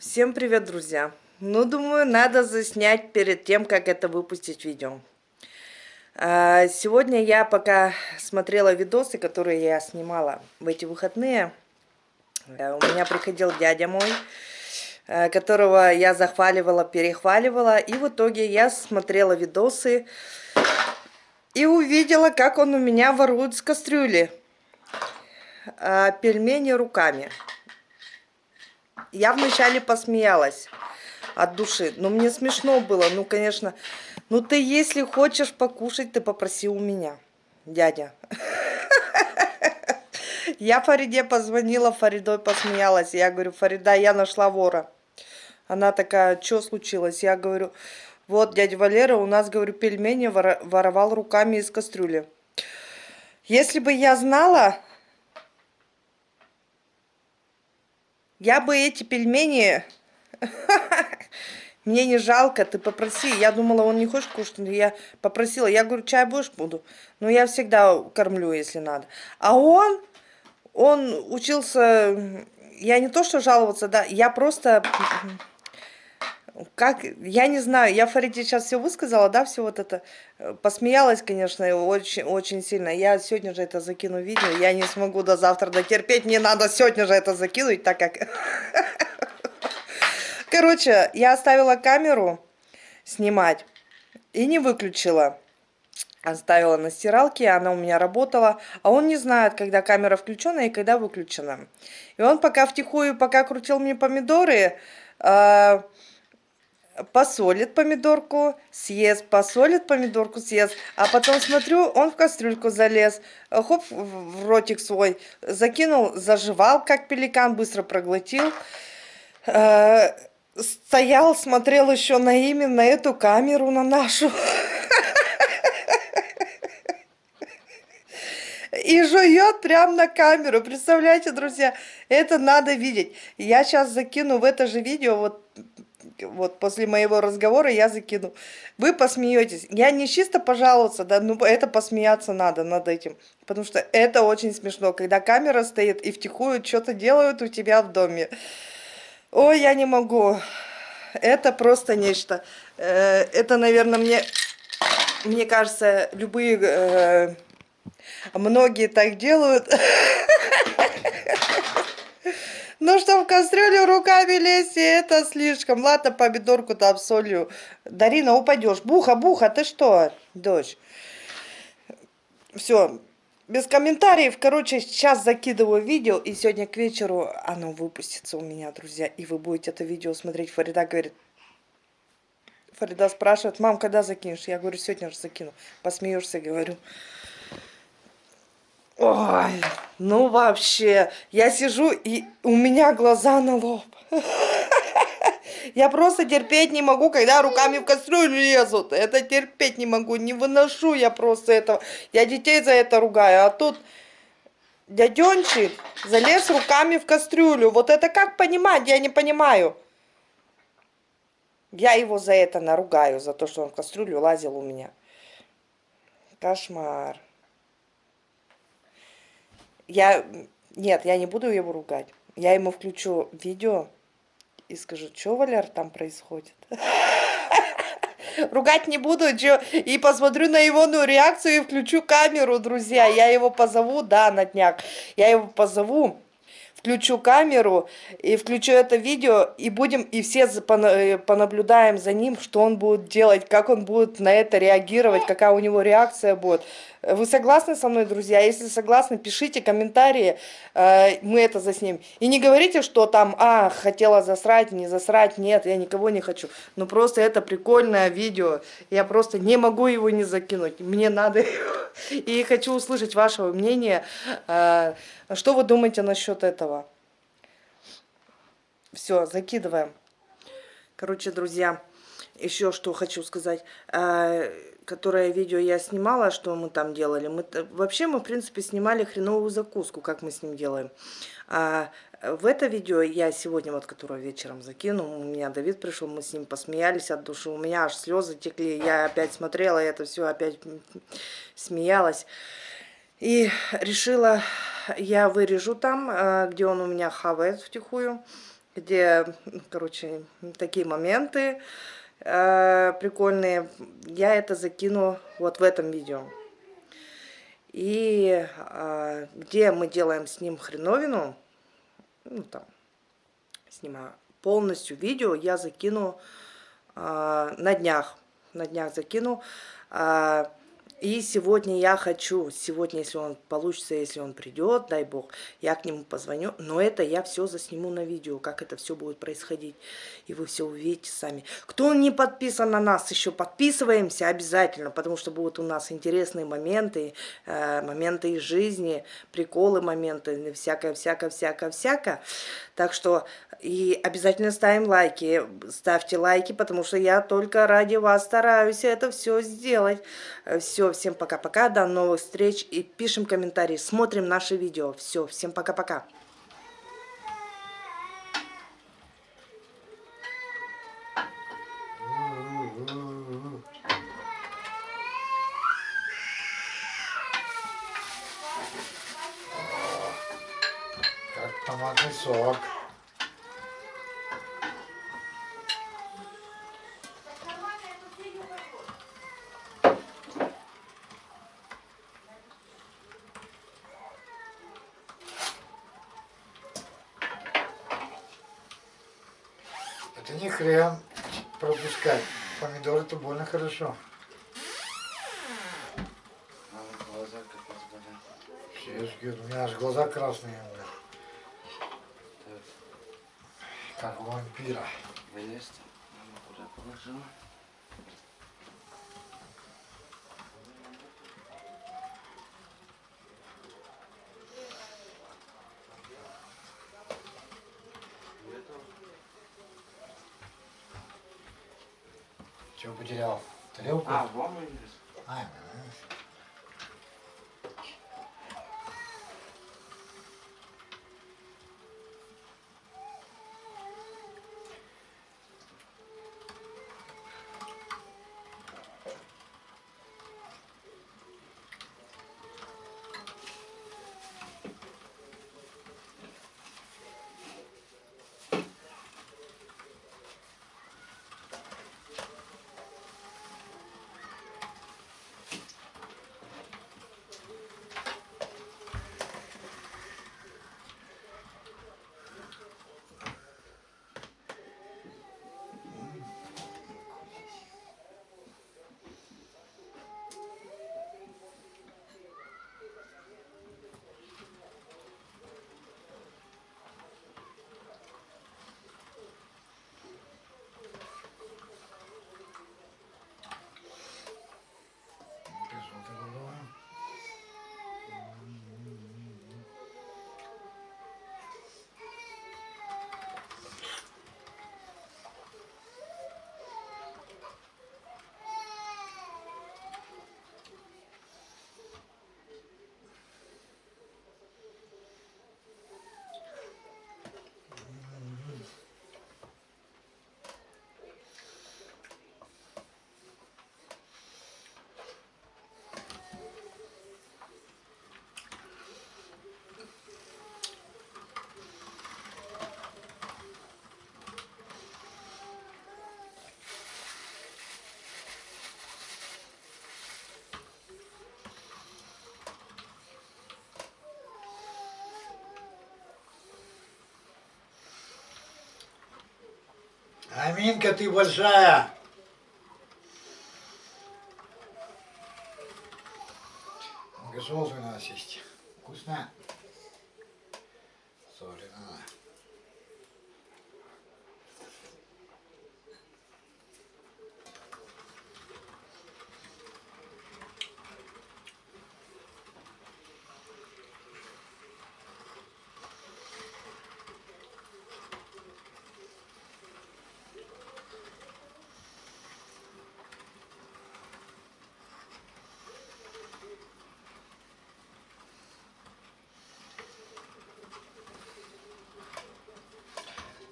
Всем привет, друзья! Ну, думаю, надо заснять перед тем, как это выпустить видео. А, сегодня я пока смотрела видосы, которые я снимала в эти выходные. Э, у меня приходил дядя мой, э, которого я захваливала, перехваливала. И в итоге я смотрела видосы и увидела, как он у меня ворует с кастрюли а, пельмени руками. Я вначале посмеялась от души, но мне смешно было. Ну, конечно, ну ты если хочешь покушать, ты попроси у меня, дядя. Я Фариде позвонила, Фаридой посмеялась. Я говорю, Фарида, я нашла вора. Она такая, что случилось? Я говорю, вот дядя Валера у нас, говорю, пельмени воровал руками из кастрюли. Если бы я знала, Я бы эти пельмени... Мне не жалко, ты попроси. Я думала, он не хочет кушать, но я попросила. Я говорю, чай будешь? Буду. Но я всегда кормлю, если надо. А он, он учился... Я не то, что жаловаться, да, я просто как, я не знаю, я Фариде сейчас все высказала, да, все вот это, э, посмеялась, конечно, очень, очень сильно. Я сегодня же это закину видео, я не смогу до завтра дотерпеть, мне надо сегодня же это закинуть, так как... Короче, я оставила камеру снимать и не выключила. Оставила на стиралке, она у меня работала, а он не знает, когда камера включена и когда выключена. И он пока втихую, пока крутил мне помидоры, э, посолит помидорку, съест, посолит помидорку, съест. А потом смотрю, он в кастрюльку залез, хоп, в ротик свой закинул, заживал, как пеликан, быстро проглотил. Э, стоял, смотрел еще на имя, на эту камеру, на нашу. И жует прямо на камеру. Представляете, друзья, это надо видеть. Я сейчас закину в это же видео, вот вот после моего разговора я закину. Вы посмеетесь. Я не чисто пожаловаться, да, ну это посмеяться надо над этим. Потому что это очень смешно, когда камера стоит и втихую что-то делают у тебя в доме. Ой, я не могу. Это просто нечто. Э, это, наверное, мне, мне кажется, любые, э, многие так делают. Ну, что в кастрюлю руками лезть, это слишком. Ладно, помидорку там солью. Дарина, упадешь. Буха, буха, ты что, дочь? Все, без комментариев. Короче, сейчас закидываю видео, и сегодня к вечеру оно выпустится у меня, друзья. И вы будете это видео смотреть. Фарида говорит... Фарида спрашивает, мам, когда закинешь? Я говорю, сегодня же закину. Посмеешься, говорю. Ой, ну вообще, я сижу и у меня глаза на лоб. Я просто терпеть не могу, когда руками в кастрюлю лезут. Это терпеть не могу, не выношу я просто этого. Я детей за это ругаю, а тут дяденчик залез руками в кастрюлю. Вот это как понимать, я не понимаю. Я его за это наругаю, за то, что он в кастрюлю лазил у меня. Кошмар. Я... Нет, я не буду его ругать. Я ему включу видео и скажу, что, Валер, там происходит. Ругать не буду, и посмотрю на его ну, реакцию и включу камеру, друзья. Я его позову, да, на днях. Я его позову включу камеру и включу это видео, и будем, и все э, понаблюдаем за ним, что он будет делать, как он будет на это реагировать, какая у него реакция будет. Вы согласны со мной, друзья? Если согласны, пишите комментарии, э, мы это заснимем. И не говорите, что там, а, хотела засрать, не засрать, нет, я никого не хочу. Ну просто это прикольное видео, я просто не могу его не закинуть, мне надо И хочу услышать вашего мнения, э, что вы думаете насчет этого? Все, закидываем. Короче, друзья, еще что хочу сказать. Э, которое видео я снимала, что мы там делали. Мы, вообще мы, в принципе, снимали хреновую закуску, как мы с ним делаем. А в это видео я сегодня, вот которое вечером закину, у меня Давид пришел, мы с ним посмеялись от души. У меня аж слезы текли, я опять смотрела это все, опять смеялась. И решила, я вырежу там, э, где он у меня хавает втихую. Где, короче, такие моменты э, прикольные. Я это закину вот в этом видео. И э, где мы делаем с ним хреновину, ну там, снимаю полностью видео, я закину э, на днях. На днях закину. Э, и сегодня я хочу, сегодня, если он получится, если он придет, дай бог, я к нему позвоню. Но это я все засниму на видео, как это все будет происходить. И вы все увидите сами. Кто не подписан на нас, еще подписываемся обязательно, потому что будут у нас интересные моменты, э, моменты из жизни, приколы моменты, всякое, всякое, всякое, всякое. Так что и обязательно ставим лайки, ставьте лайки, потому что я только ради вас стараюсь это все сделать. Все, всем пока-пока, до новых встреч и пишем комментарии, смотрим наши видео. Все, всем пока-пока. Как томатный сок. Не хрен пропускать. Помидоры это больно хорошо. Я ж говорю, у меня аж глаза красные. Как у вампира. Вылезьте. Мама куда положила? Jogo de Léo, entendeu? Ah, vamos, Ah, mas... Аминка, ты большая.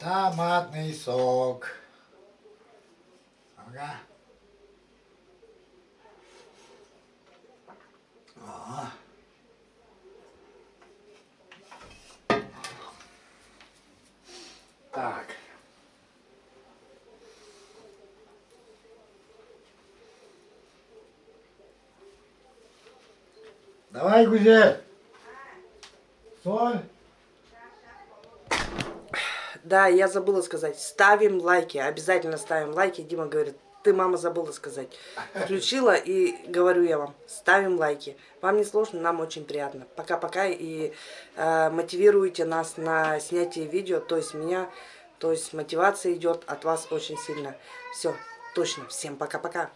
Томатный сок. Ага. Ага. Так. Давай, Гузель. Да, я забыла сказать. Ставим лайки. Обязательно ставим лайки. Дима говорит, ты, мама, забыла сказать. Включила и говорю я вам, ставим лайки. Вам не сложно, нам очень приятно. Пока-пока и э, мотивируйте нас на снятие видео. То есть меня, то есть мотивация идет от вас очень сильно. Все, точно. Всем пока-пока.